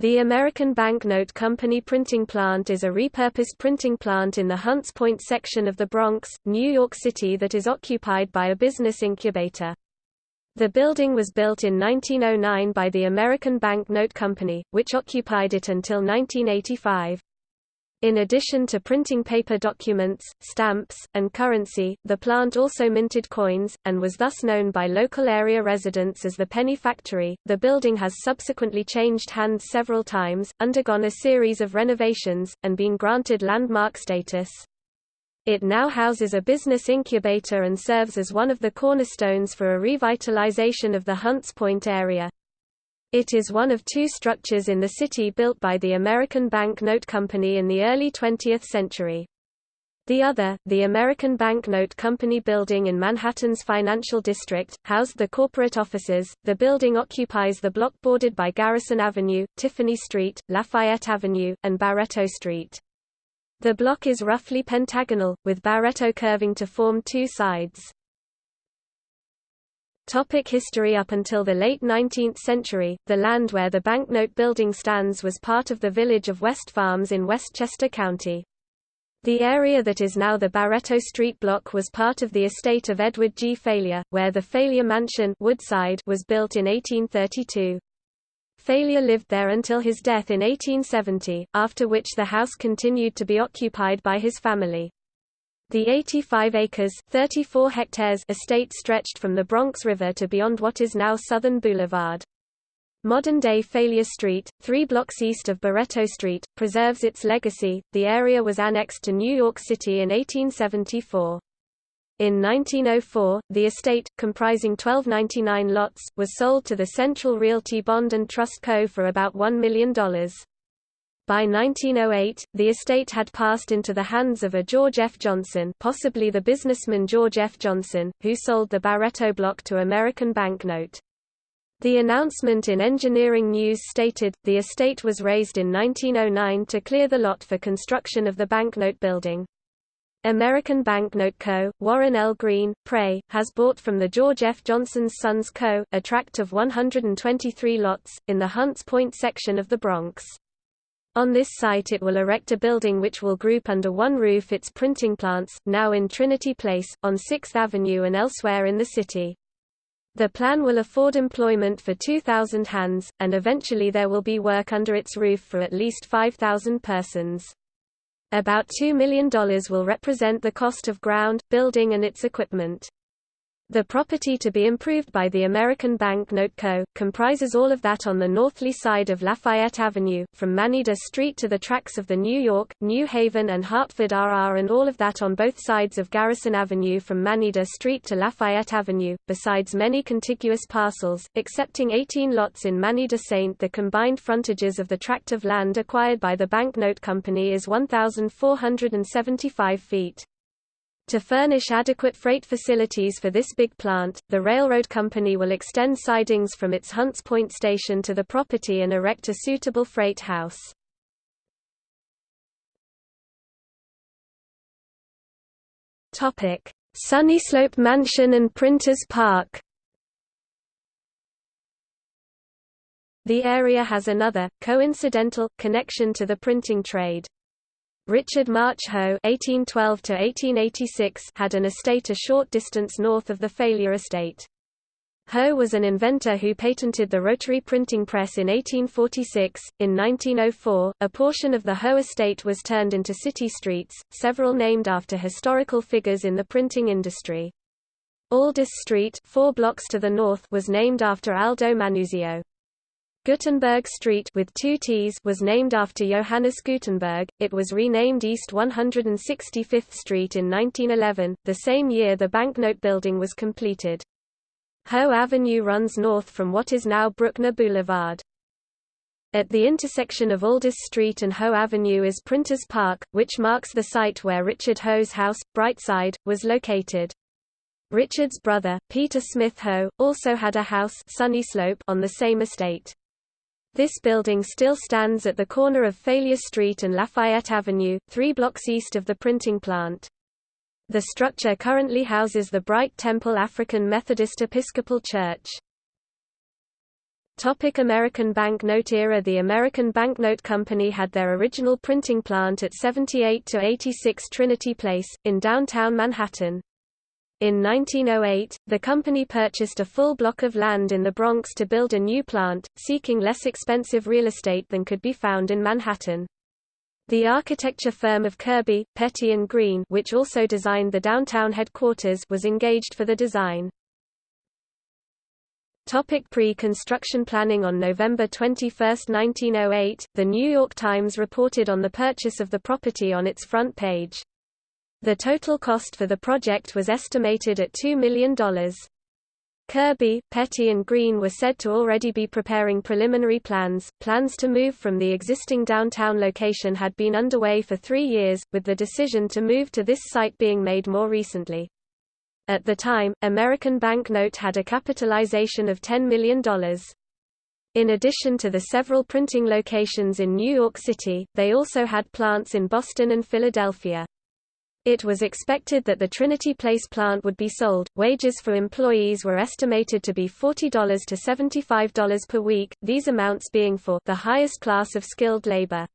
The American Banknote Company printing plant is a repurposed printing plant in the Hunts Point section of the Bronx, New York City that is occupied by a business incubator. The building was built in 1909 by the American Banknote Company, which occupied it until 1985. In addition to printing paper documents, stamps, and currency, the plant also minted coins, and was thus known by local area residents as the Penny Factory. The building has subsequently changed hands several times, undergone a series of renovations, and been granted landmark status. It now houses a business incubator and serves as one of the cornerstones for a revitalization of the Hunts Point area. It is one of two structures in the city built by the American Bank Note Company in the early 20th century. The other, the American Bank Note Company building in Manhattan's financial district, housed the corporate offices. The building occupies the block bordered by Garrison Avenue, Tiffany Street, Lafayette Avenue, and Barretto Street. The block is roughly pentagonal, with Barretto curving to form two sides. Topic history Up until the late 19th century, the land where the banknote building stands was part of the village of West Farms in Westchester County. The area that is now the Barretto Street block was part of the estate of Edward G. Faile, where the Faile Mansion Woodside was built in 1832. Faile lived there until his death in 1870, after which the house continued to be occupied by his family. The 85 acres 34 hectares estate stretched from the Bronx River to beyond what is now Southern Boulevard. Modern-day Faile Street, three blocks east of Barretto Street, preserves its legacy. The area was annexed to New York City in 1874. In 1904, the estate, comprising 1299 lots, was sold to the Central Realty Bond and Trust Co. for about $1 million. By 1908, the estate had passed into the hands of a George F. Johnson possibly the businessman George F. Johnson, who sold the Barretto block to American Banknote. The announcement in Engineering News stated, the estate was raised in 1909 to clear the lot for construction of the banknote building. American Banknote Co., Warren L. Green, Pray, has bought from the George F. Johnson's Sons Co., a tract of 123 lots, in the Hunts Point section of the Bronx. On this site it will erect a building which will group under one roof its printing plants, now in Trinity Place, on 6th Avenue and elsewhere in the city. The plan will afford employment for 2,000 hands, and eventually there will be work under its roof for at least 5,000 persons. About $2 million will represent the cost of ground, building and its equipment. The property to be improved by the American Bank Note Co. comprises all of that on the northerly side of Lafayette Avenue, from Manida Street to the tracks of the New York, New Haven and Hartford RR and all of that on both sides of Garrison Avenue from Manida Street to Lafayette Avenue, besides many contiguous parcels, excepting 18 lots in Manida St. The combined frontages of the tract of land acquired by the Bank Note Company is 1,475 feet. To furnish adequate freight facilities for this big plant, the railroad company will extend sidings from its Hunts Point station to the property and erect a suitable freight house. Sunnyslope Mansion and Printers Park. The area has another, coincidental, connection to the printing trade. Richard March Hoe (1812–1886) had an estate a short distance north of the Faile estate. Hoe was an inventor who patented the rotary printing press in 1846. In 1904, a portion of the Hoe estate was turned into city streets, several named after historical figures in the printing industry. Aldus Street, four blocks to the north, was named after Aldo Manuzio. Guttenberg Street with two T's was named after Johannes Gutenberg. It was renamed East 165th Street in 1911, the same year the banknote building was completed. Hoe Avenue runs north from what is now Bruckner Boulevard. At the intersection of Aldus Street and Hoe Avenue is Printers Park, which marks the site where Richard Hoe's house, Brightside, was located. Richard's brother, Peter Smith Ho, also had a house Sunnyslope on the same estate. This building still stands at the corner of Faile Street and Lafayette Avenue, three blocks east of the printing plant. The structure currently houses the Bright Temple African Methodist Episcopal Church. Topic American banknote era The American Banknote Company had their original printing plant at 78-86 Trinity Place, in downtown Manhattan. In 1908, the company purchased a full block of land in the Bronx to build a new plant, seeking less expensive real estate than could be found in Manhattan. The architecture firm of Kirby, Petty and Green which also designed the downtown headquarters was engaged for the design. Topic Pre-construction planning On November 21, 1908, The New York Times reported on the purchase of the property on its front page. The total cost for the project was estimated at $2 million. Kirby, Petty and Green were said to already be preparing preliminary plans. Plans to move from the existing downtown location had been underway for three years, with the decision to move to this site being made more recently. At the time, American Banknote had a capitalization of $10 million. In addition to the several printing locations in New York City, they also had plants in Boston and Philadelphia. It was expected that the Trinity Place plant would be sold. Wages for employees were estimated to be $40 to $75 per week, these amounts being for the highest class of skilled labor.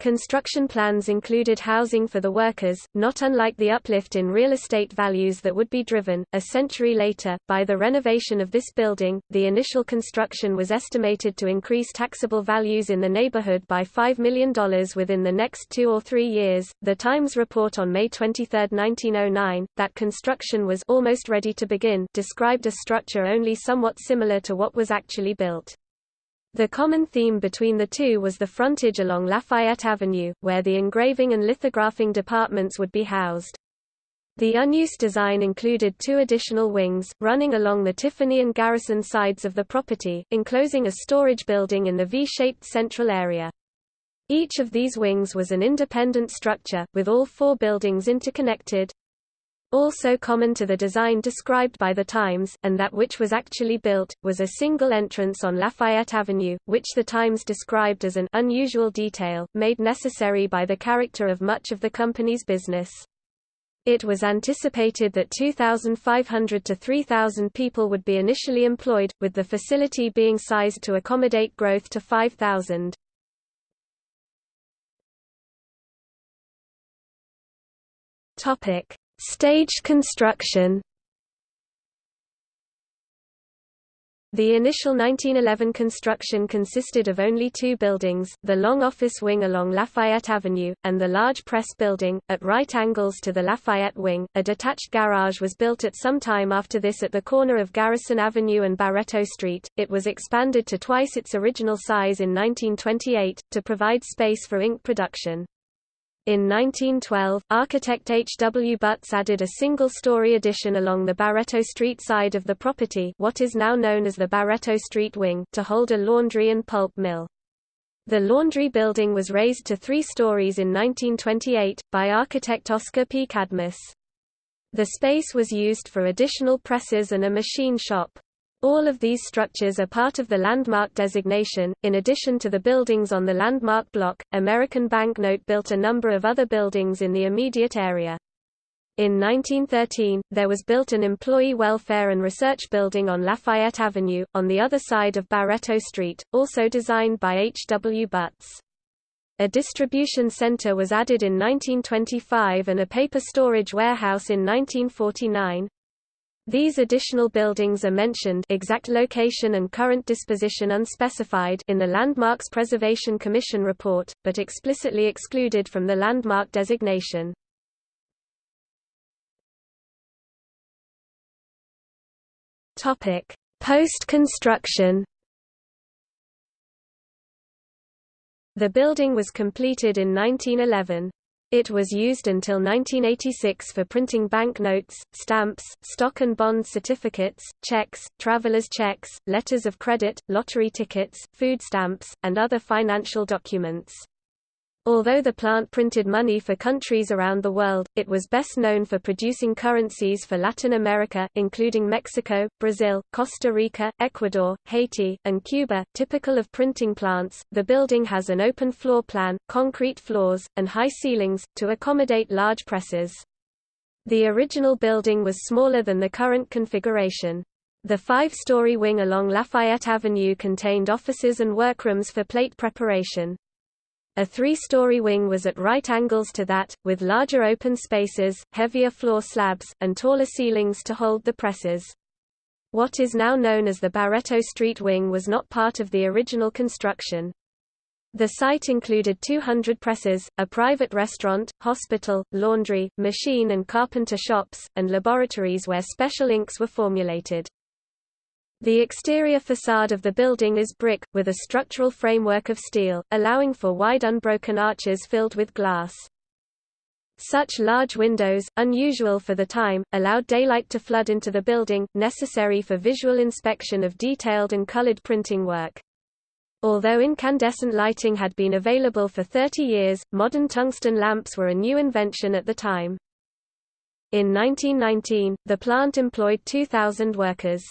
Construction plans included housing for the workers, not unlike the uplift in real estate values that would be driven, a century later, by the renovation of this building. The initial construction was estimated to increase taxable values in the neighborhood by $5 million within the next two or three years. The Times report on May 23, 1909, that construction was almost ready to begin, described a structure only somewhat similar to what was actually built. The common theme between the two was the frontage along Lafayette Avenue, where the engraving and lithographing departments would be housed. The unused design included two additional wings, running along the Tiffany and Garrison sides of the property, enclosing a storage building in the V-shaped central area. Each of these wings was an independent structure, with all four buildings interconnected, also common to the design described by the Times, and that which was actually built, was a single entrance on Lafayette Avenue, which the Times described as an unusual detail, made necessary by the character of much of the company's business. It was anticipated that 2,500 to 3,000 people would be initially employed, with the facility being sized to accommodate growth to 5,000. Topic: Staged construction The initial 1911 construction consisted of only two buildings, the long office wing along Lafayette Avenue, and the large press building, at right angles to the Lafayette wing. A detached garage was built at some time after this at the corner of Garrison Avenue and Barretto Street. It was expanded to twice its original size in 1928, to provide space for ink production. In 1912, architect H. W. Butts added a single-story addition along the Barretto Street side of the property what is now known as the Barretto Street Wing to hold a laundry and pulp mill. The laundry building was raised to three stories in 1928, by architect Oscar P. Cadmus. The space was used for additional presses and a machine shop. All of these structures are part of the landmark designation. In addition to the buildings on the landmark block, American Banknote built a number of other buildings in the immediate area. In 1913, there was built an employee welfare and research building on Lafayette Avenue, on the other side of Barretto Street, also designed by H. W. Butts. A distribution center was added in 1925 and a paper storage warehouse in 1949. These additional buildings are mentioned exact location and current disposition unspecified in the Landmarks Preservation Commission report, but explicitly excluded from the landmark designation. Post-construction The building was completed in 1911. It was used until 1986 for printing banknotes, stamps, stock and bond certificates, checks, traveler's checks, letters of credit, lottery tickets, food stamps, and other financial documents. Although the plant printed money for countries around the world, it was best known for producing currencies for Latin America, including Mexico, Brazil, Costa Rica, Ecuador, Haiti, and Cuba. Typical of printing plants, the building has an open floor plan, concrete floors, and high ceilings, to accommodate large presses. The original building was smaller than the current configuration. The five-story wing along Lafayette Avenue contained offices and workrooms for plate preparation. A three-story wing was at right angles to that, with larger open spaces, heavier floor slabs, and taller ceilings to hold the presses. What is now known as the Barretto Street wing was not part of the original construction. The site included 200 presses, a private restaurant, hospital, laundry, machine and carpenter shops, and laboratories where special inks were formulated. The exterior facade of the building is brick, with a structural framework of steel, allowing for wide unbroken arches filled with glass. Such large windows, unusual for the time, allowed daylight to flood into the building, necessary for visual inspection of detailed and colored printing work. Although incandescent lighting had been available for 30 years, modern tungsten lamps were a new invention at the time. In 1919, the plant employed 2,000 workers.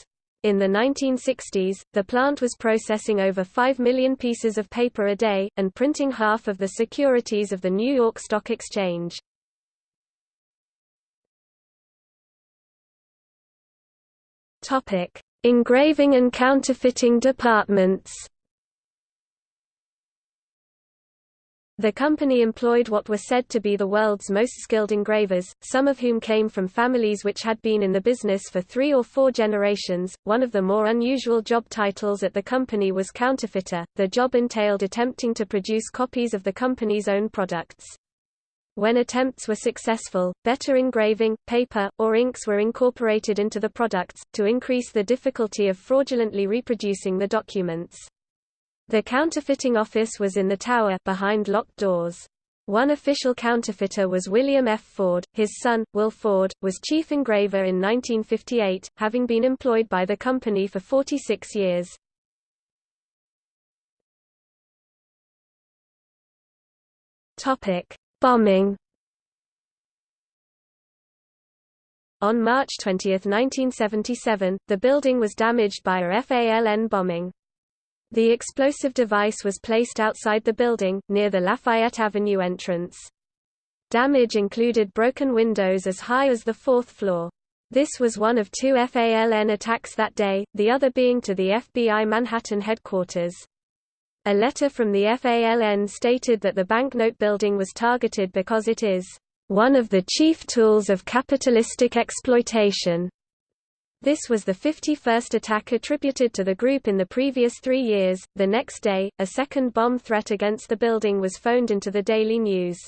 In the 1960s, the plant was processing over 5 million pieces of paper a day, and printing half of the securities of the New York Stock Exchange. Engraving and counterfeiting departments The company employed what were said to be the world's most skilled engravers, some of whom came from families which had been in the business for three or four generations. One of the more unusual job titles at the company was counterfeiter. The job entailed attempting to produce copies of the company's own products. When attempts were successful, better engraving, paper, or inks were incorporated into the products, to increase the difficulty of fraudulently reproducing the documents. The counterfeiting office was in the tower behind locked doors. One official counterfeiter was William F. Ford. His son, Will Ford, was chief engraver in 1958, having been employed by the company for 46 years. Topic: Bombing. On March 20, 1977, the building was damaged by a FALN bombing. The explosive device was placed outside the building, near the Lafayette Avenue entrance. Damage included broken windows as high as the fourth floor. This was one of two FALN attacks that day, the other being to the FBI Manhattan headquarters. A letter from the FALN stated that the banknote building was targeted because it is one of the chief tools of capitalistic exploitation. This was the 51st attack attributed to the group in the previous three years. The next day, a second bomb threat against the building was phoned into the Daily News.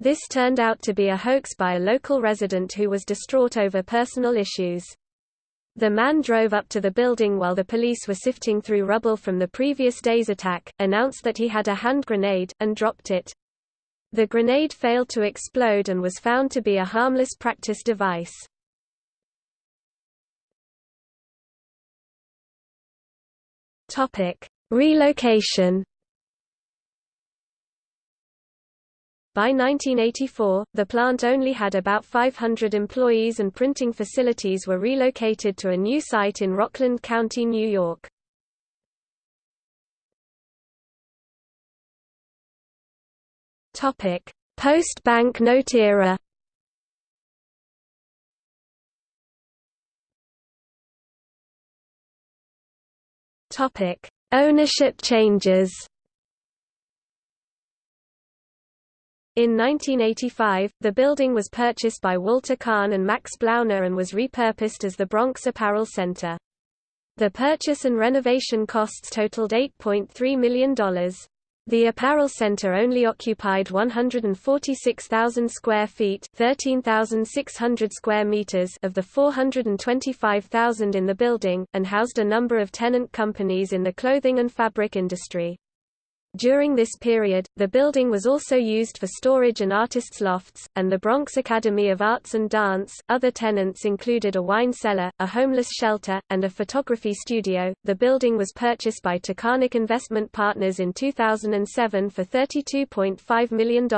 This turned out to be a hoax by a local resident who was distraught over personal issues. The man drove up to the building while the police were sifting through rubble from the previous day's attack, announced that he had a hand grenade, and dropped it. The grenade failed to explode and was found to be a harmless practice device. Topic: Relocation. By 1984, the plant only had about 500 employees and printing facilities were relocated to a new site in Rockland County, New York. Post-bank note era Topic: Ownership changes. In 1985, the building was purchased by Walter Kahn and Max Blauner and was repurposed as the Bronx Apparel Center. The purchase and renovation costs totaled $8.3 million. The apparel center only occupied 146,000 square feet, 13,600 square meters of the 425,000 in the building and housed a number of tenant companies in the clothing and fabric industry. During this period, the building was also used for storage and artists' lofts, and the Bronx Academy of Arts and Dance. Other tenants included a wine cellar, a homeless shelter, and a photography studio. The building was purchased by Taconic Investment Partners in 2007 for $32.5 million,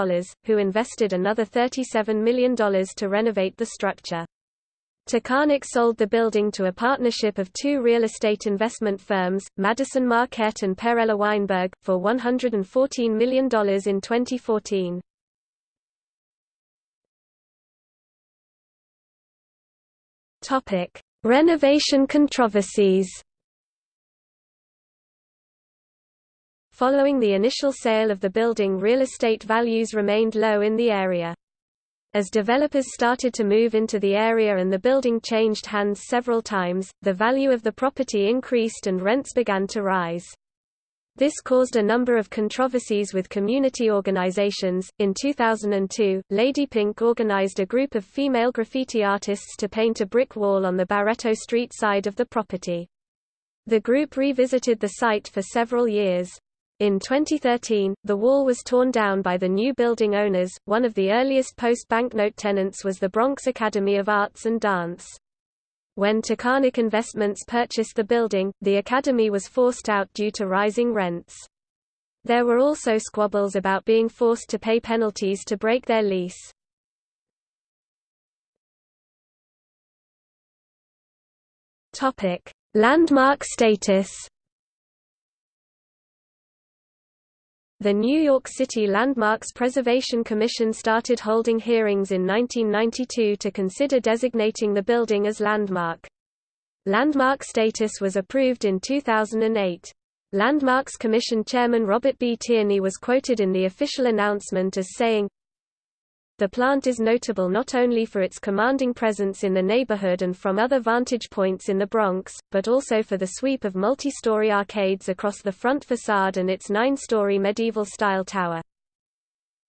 who invested another $37 million to renovate the structure. Taconic sold the building to a partnership of two real estate investment firms, Madison Marquette and Perella Weinberg, for $114 million in 2014. Topic: Renovation controversies Following the initial sale of the building real estate values remained low in the area. As developers started to move into the area and the building changed hands several times, the value of the property increased and rents began to rise. This caused a number of controversies with community organizations. In 2002, Lady Pink organized a group of female graffiti artists to paint a brick wall on the Barretto Street side of the property. The group revisited the site for several years. In 2013, the wall was torn down by the new building owners. One of the earliest post-banknote tenants was the Bronx Academy of Arts and Dance. When Taconic Investments purchased the building, the academy was forced out due to rising rents. There were also squabbles about being forced to pay penalties to break their lease. Topic: Landmark status. The New York City Landmarks Preservation Commission started holding hearings in 1992 to consider designating the building as landmark. Landmark status was approved in 2008. Landmarks Commission Chairman Robert B. Tierney was quoted in the official announcement as saying, the plant is notable not only for its commanding presence in the neighborhood and from other vantage points in the Bronx, but also for the sweep of multi-story arcades across the front facade and its nine-story medieval-style tower.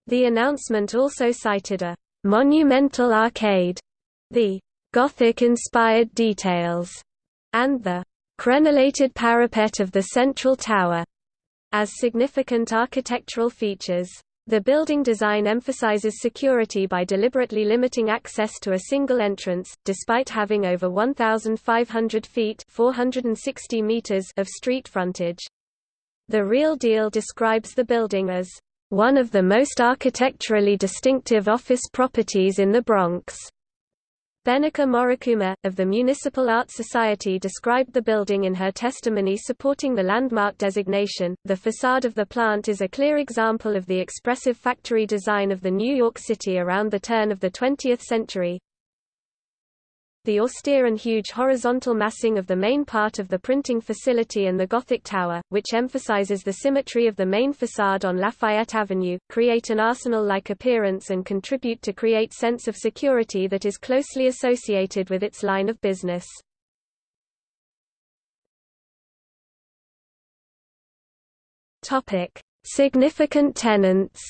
The announcement also cited a monumental arcade, the Gothic-inspired details, and the crenellated parapet of the central tower as significant architectural features. The building design emphasizes security by deliberately limiting access to a single entrance, despite having over 1,500 feet 460 meters of street frontage. The Real Deal describes the building as one of the most architecturally distinctive office properties in the Bronx. Benica Morikuma, of the Municipal Art Society described the building in her testimony supporting the landmark designation. The facade of the plant is a clear example of the expressive factory design of the New York City around the turn of the 20th century, the austere and huge horizontal massing of the main part of the printing facility and the Gothic Tower, which emphasizes the symmetry of the main facade on Lafayette Avenue, create an arsenal-like appearance and contribute to create sense of security that is closely associated with its line of business. Significant tenants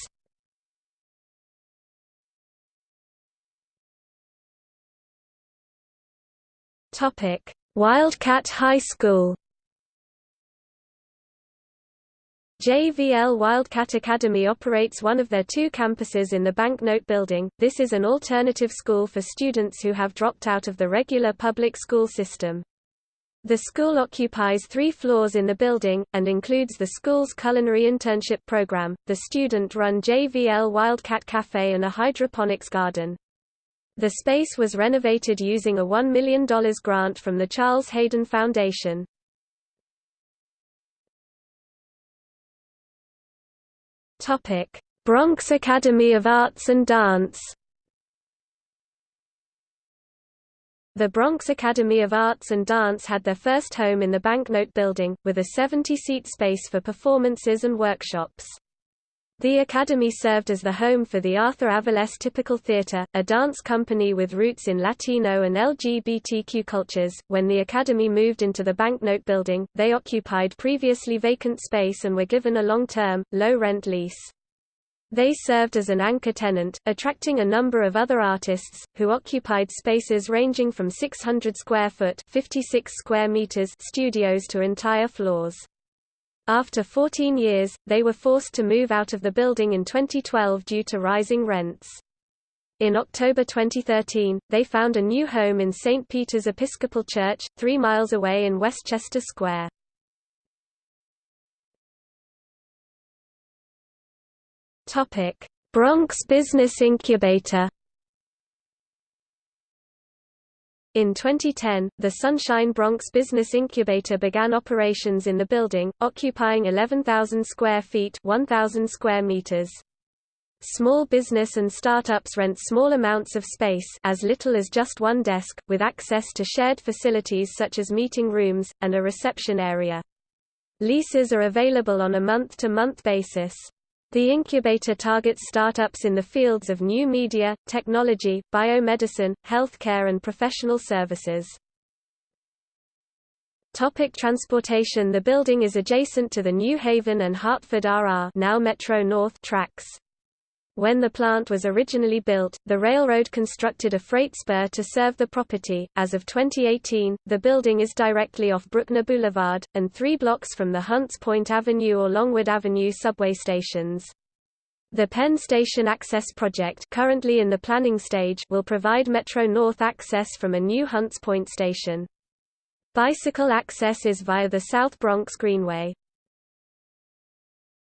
Topic: Wildcat High School. JVL Wildcat Academy operates one of their two campuses in the Banknote Building. This is an alternative school for students who have dropped out of the regular public school system. The school occupies three floors in the building, and includes the school's culinary internship program, the student-run JVL Wildcat Cafe and a hydroponics garden. The space was renovated using a $1 million grant from the Charles Hayden Foundation. Bronx Academy of Arts and Dance The Bronx Academy of Arts and Dance had their first home in the Banknote Building, with a 70-seat space for performances and workshops. The Academy served as the home for the Arthur Aviles Typical Theatre, a dance company with roots in Latino and LGBTQ cultures. When the Academy moved into the Banknote Building, they occupied previously vacant space and were given a long-term, low-rent lease. They served as an anchor tenant, attracting a number of other artists, who occupied spaces ranging from 600 square foot 56 square meters studios to entire floors. After 14 years, they were forced to move out of the building in 2012 due to rising rents. In October 2013, they found a new home in St. Peter's Episcopal Church, three miles away in Westchester Square. Bronx Business Incubator In 2010, the Sunshine Bronx Business Incubator began operations in the building, occupying 11,000 square feet 1,000 square meters. Small business and startups rent small amounts of space as little as just one desk, with access to shared facilities such as meeting rooms, and a reception area. Leases are available on a month-to-month -month basis. The incubator targets startups in the fields of new media, technology, biomedicine, healthcare and professional services. Topic transportation The building is adjacent to the New Haven and Hartford RR now Metro North tracks. When the plant was originally built, the railroad constructed a freight spur to serve the property. As of 2018, the building is directly off Bruckner Boulevard, and three blocks from the Hunts Point Avenue or Longwood Avenue subway stations. The Penn Station Access Project currently in the planning stage will provide Metro North access from a new Hunts Point station. Bicycle access is via the South Bronx Greenway.